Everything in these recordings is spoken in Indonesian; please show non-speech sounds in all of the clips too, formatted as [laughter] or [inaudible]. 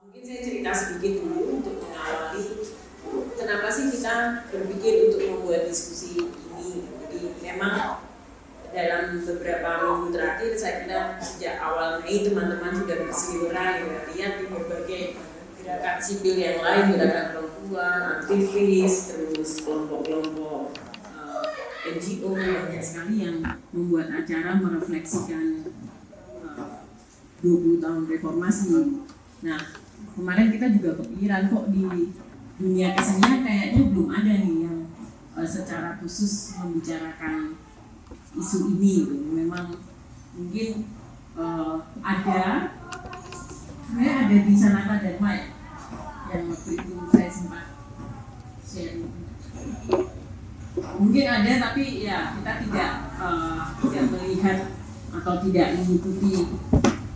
Mungkin saya cerita sedikit dulu untuk mengawali kenapa sih kita berpikir untuk membuat diskusi ini. Jadi memang dalam beberapa minggu terakhir saya kira sejak awal Mei teman-teman sudah berseliweran ya lihat di berbagai gerakan sipil yang lain, gerakan perempuan, aktivis, terus kelompok-kelompok uh, eh, NGO banyak sekali yang membuat acara merefleksikan uh, eh, 20 tahun reformasi. Nah, kemarin kita juga kepikiran kok di dunia kesenian kayaknya belum ada nih yang uh, secara khusus membicarakan isu ini gitu. memang mungkin uh, ada sebenarnya ada di Sanata dan Mike yang waktu itu saya sempat share mungkin ada tapi ya kita tidak uh, tidak melihat atau tidak mengikuti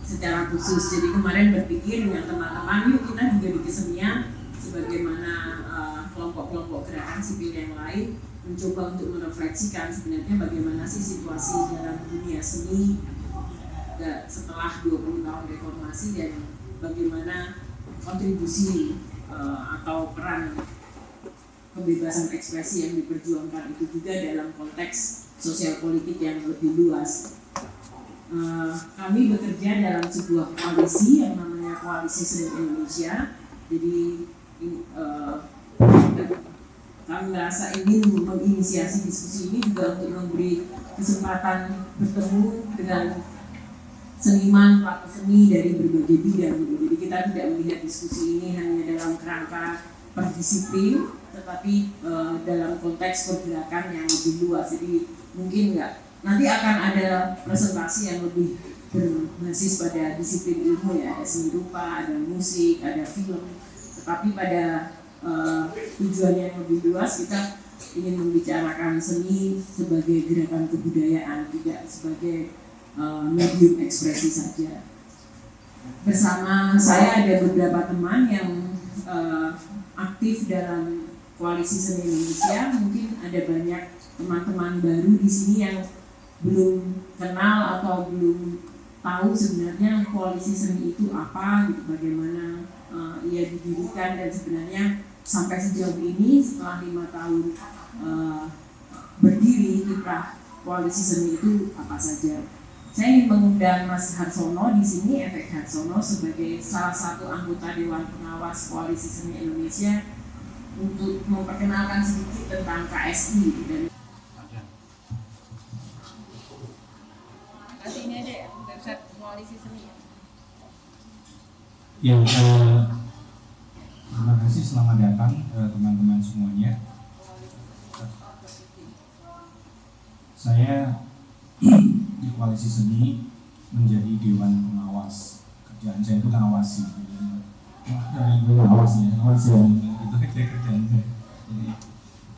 secara khusus jadi kemarin berpikir dengan teman-teman yuk kita juga di kesenian sebagaimana eh, kelompok-kelompok uh, gerakan sipil yang lain mencoba untuk merefleksikan sebenarnya bagaimana sih situasi dalam dunia seni setelah 20 tahun reformasi dan bagaimana kontribusi uh, atau peran kebebasan ekspresi yang diperjuangkan itu juga dalam konteks sosial politik yang lebih luas. Uh, kami bekerja dalam sebuah koalisi yang namanya Koalisi Seni Indonesia. Jadi uh, kami merasa ingin menginisiasi diskusi ini juga untuk memberi kesempatan bertemu dengan seniman, pelaku seni dari berbagai bidang. Jadi kita tidak melihat diskusi ini hanya dalam kerangka per disiplin, tetapi uh, dalam konteks pergerakan yang lebih luas. Jadi mungkin enggak nanti akan ada presentasi yang lebih berbasis pada disiplin ilmu ya, ada seni rupa, ada musik, ada film. Tetapi pada uh, tujuan yang lebih luas kita ingin membicarakan seni sebagai gerakan kebudayaan tidak sebagai uh, medium ekspresi saja. Bersama saya ada beberapa teman yang uh, aktif dalam koalisi seni Indonesia. Mungkin ada banyak teman-teman baru di sini yang belum kenal atau belum tahu sebenarnya koalisi seni itu apa gitu bagaimana uh, ia didirikan dan sebenarnya sampai sejauh ini setelah lima tahun uh, berdiri kiprah koalisi seni itu apa saja. Saya ingin mengundang Mas Harsono di sini, Efek Harsono sebagai salah satu anggota Dewan Pengawas Koalisi Seni Indonesia untuk memperkenalkan sedikit tentang KSI dan Kasih ini aja ya, website koalisi seni. Ya, uh, Terima kasih, selamat datang eh, teman-teman semuanya. Saya [clears throat] di koalisi seni menjadi dewan pengawas. Kerjaan saya itu kan awasi. Dari gue awasi ya, itu kerjaan saya. Jadi,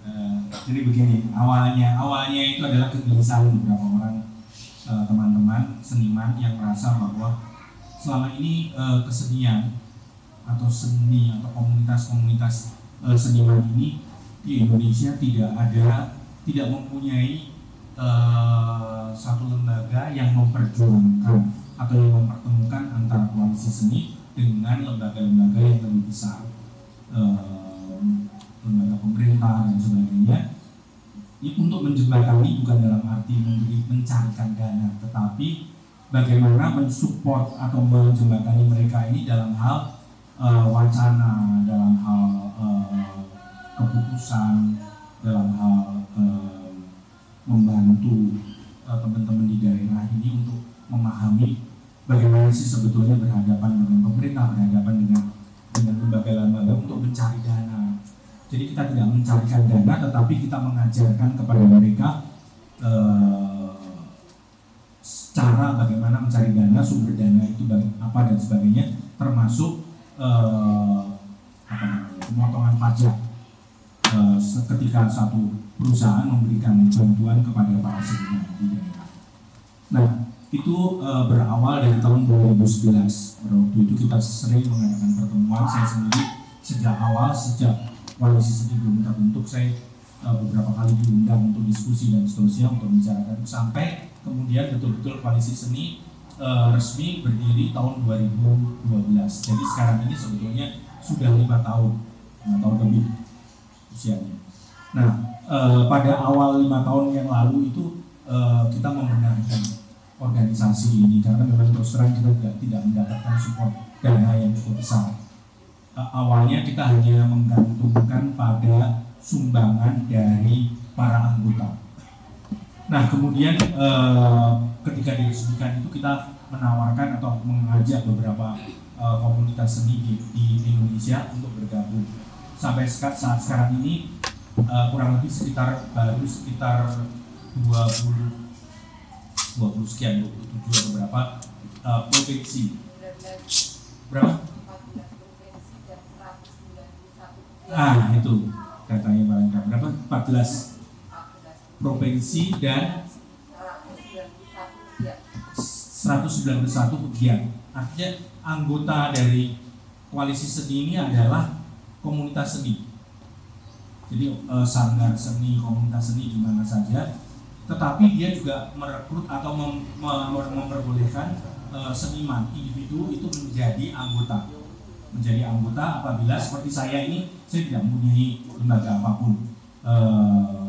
uh, jadi begini, awalnya awalnya itu adalah kegelisahan beberapa orang eh, teman-teman seniman yang merasa bahwa selama ini uh, kesenian atau seni atau komunitas-komunitas uh, seniman ini di Indonesia tidak ada tidak mempunyai uh, satu lembaga yang memperjuangkan atau yang mempertemukan antara koalisi seni dengan lembaga-lembaga yang lebih besar uh, lembaga pemerintah dan sebagainya. Ini untuk menjembatani bukan dalam arti memberi mencarikan dana tetapi bagaimana mensupport atau menjembatani mereka ini dalam hal uh, wacana dalam hal uh, keputusan dalam hal uh, membantu teman-teman uh, di daerah ini untuk memahami bagaimana sih sebetulnya berhadapan dengan pemerintah berhadapan dengan dengan lembaga-lembaga untuk mencari dana. Jadi kita tidak mencarikan dana tetapi kita mengajarkan kepada mereka uh, cara bagaimana mencari dana itu apa dan sebagainya termasuk uh, apa namanya pemotongan pajak. Uh, ketika satu perusahaan memberikan bantuan kepada para seniman di daerah. Nah itu uh, berawal dari tahun 2011 waktu itu kita sering mengadakan pertemuan. Saya sendiri sejak awal sejak koalisi seni belum terbentuk saya uh, beberapa kali diundang untuk diskusi dan seterusnya untuk membicarakan. Sampai kemudian betul-betul koalisi seni eh, resmi berdiri tahun 2012. Jadi sekarang ini sebetulnya sudah lima tahun, lima tahun lebih usianya. Nah, eh, pada awal lima tahun yang lalu itu eh, kita membenarkan organisasi ini karena memang terus terang kita tidak, tidak mendapatkan support dana yang cukup besar. Eh, awalnya kita hanya menggantungkan pada sumbangan dari para anggota. Nah, kemudian eh, ketika diresmikan itu kita menawarkan atau mengajak beberapa eh, komunitas seni di, di Indonesia untuk bergabung. Sampai saat, saat sekarang ini eh, kurang lebih sekitar baru sekitar 20 20 sekian 27 atau berapa eh, provinsi. 19 Berapa? 14 provinsi dan 191 Ah, itu datanya paling berapa? 14 14 provinsi dan 191 pegiat. Artinya anggota dari koalisi seni ini adalah komunitas seni. Jadi eh, sanggar seni, komunitas seni di mana saja. Tetapi dia juga merekrut atau mem- mem- memperbolehkan eh, seniman individu itu menjadi anggota. Menjadi anggota apabila seperti saya ini saya tidak mempunyai lembaga apa pun. Eh,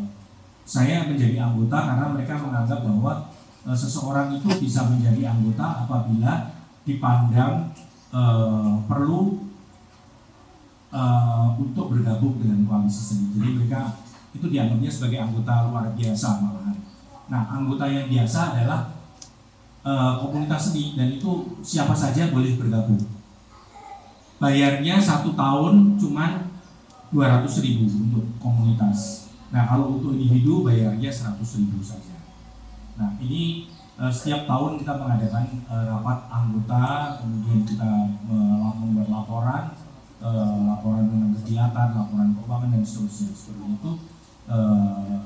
saya menjadi anggota karena mereka menganggap bahwa eh, seseorang itu bisa menjadi anggota apabila dipandang eh, perlu eh, untuk bergabung dengan koalisi seni. Jadi mereka itu dianggapnya sebagai anggota luar biasa malahan. Nah, anggota yang biasa adalah eh, komunitas seni dan itu siapa saja boleh bergabung. Bayarnya satu tahun cuman 200 ribu untuk komunitas. Nah kalau untuk individu bayarnya 100 ribu saja. Ini eh, setiap tahun kita mengadakan eh, rapat anggota, kemudian kita eh, membuat laporan, eh, laporan tentang kegiatan, laporan keuangan dan seterusnya seperti itu. Eh,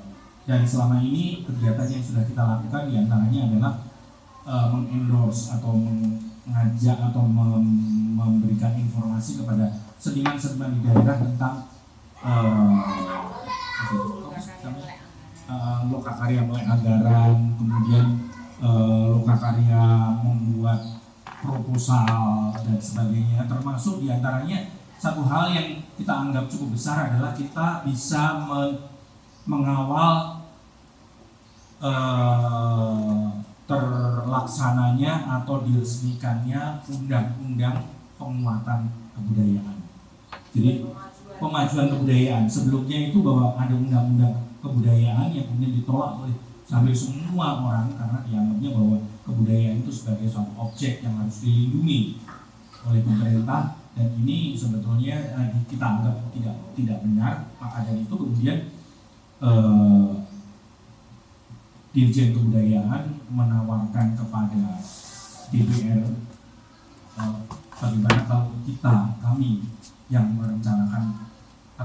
dan selama ini kegiatan yang sudah kita lakukan di antaranya adalah eh, mengendorse atau mengajak atau mem- memberikan informasi kepada seniman-seniman di daerah tentang eh, apa itu? Lokakarya Lokakarya melek anggaran, kemudian eh, lokakarya membuat proposal dan sebagainya, termasuk di antaranya satu hal yang kita anggap cukup besar adalah kita bisa men- mengawal eh, terlaksananya atau diresmikannya undang-undang penguatan kebudayaan. Jadi pemajuan kebudayaan sebelumnya itu bahwa ada undang-undang kebudayaan yang kemudian ditolak oleh sampai semua orang karena dianggapnya bahwa kebudayaan itu sebagai suatu objek yang harus dilindungi oleh pemerintah. Dan ini sebetulnya eh, kita anggap tidak tidak benar. Maka dari itu kemudian eh, Dirjen Kebudayaan menawarkan kepada DPR eh, bagaimana kalau kita kami yang merencanakan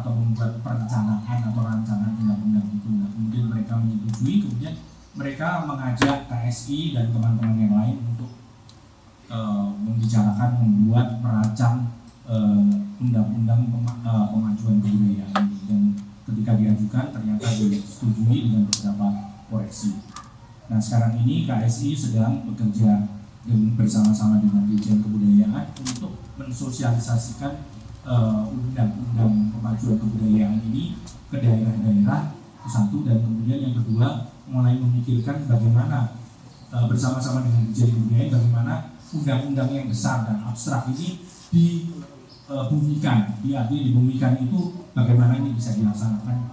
atau membuat perencanaan atau rancangan undang-undang itu nah, kemudian mereka menyetujui kemudian mereka mengajak KSI dan teman-teman yang lain untuk eh, membicarakan membuat merancang eh, undang-undang pema- eh, pemajuan kebudayaan dan ketika diajukan ternyata disetujui dengan beberapa koreksi. Nah sekarang ini KSI sedang bekerja bersama-sama dengan Dirjen Kebudayaan untuk mensosialisasikan eh, undang-undang pemajuan kebudayaan ini ke daerah-daerah satu dan kemudian yang kedua mulai memikirkan bagaimana eh, bersama-sama dengan Dirjen Kebudayaan bagaimana undang-undang yang besar dan abstrak ini dibumikan, di artinya dibumikan itu bagaimana ini bisa dilaksanakan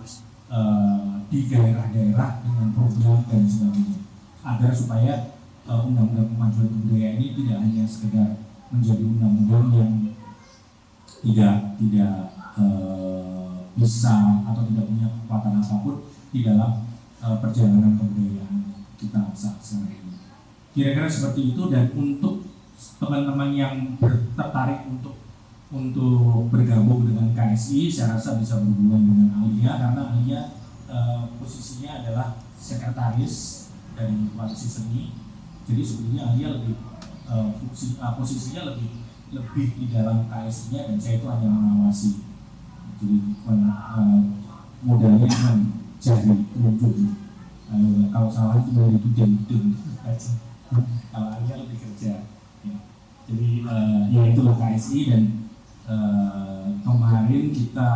eh, di daerah-daerah dengan program dan sebagainya. Agar supaya eh, undang-undang pemajuan kebudayaan ini tidak hanya sekedar menjadi undang-undang yang tidak tidak eh, bisa atau tidak punya kekuatan apa pun di dalam eh, perjalanan kebudayaan kita saat sekarang ini. Kira-kira seperti itu dan untuk teman-teman yang tertarik untuk untuk bergabung dengan KSI, saya rasa bisa berhubungan dengan Alia karena Alia eh, posisinya adalah sekretaris dari koalisi seni. Jadi sebetulnya Alia lebih eh, fungsi eh, posisinya lebih lebih di dalam KSI-nya dan saya itu hanya mengawasi. Jadi men- eh, modalnya mencari penunjuk. Eh, kalau salah itu dari tuding tuding. kalau Alia lebih kerja ya. jadi eh, ya itu loh KSI dan eh, kemarin kita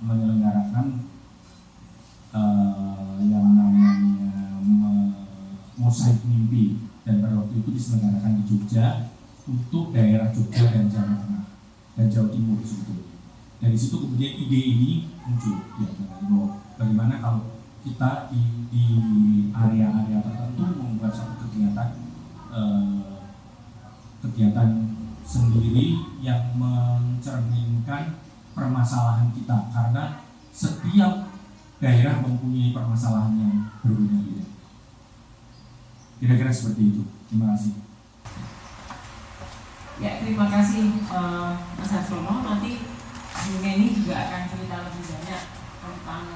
menyelenggarakan eh, yang namanya mosaik mimpi dan pada waktu itu diselenggarakan di Jogja untuk daerah Jogja dan Jawa Tengah dan Jawa Timur sebetulnya. Dari situ kemudian ide ini muncul ya bahwa bagaimana kalau kita di, di area-area tertentu membuat satu kegiatan eh, kegiatan sendiri yang mencerminkan permasalahan kita karena setiap daerah mempunyai permasalahan yang berbeda-beda. Kira-kira seperti itu. Terima kasih. Ya, terima kasih uh, Mas Arsono. Nanti Neni juga akan cerita lebih banyak tentang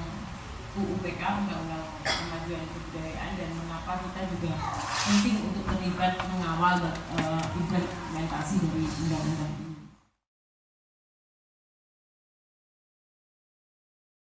UUPK, Undang-Undang Kemajuan Kebudayaan dan mengapa kita juga penting untuk terlibat mengawal uh, implementasi dari undang-undang ini.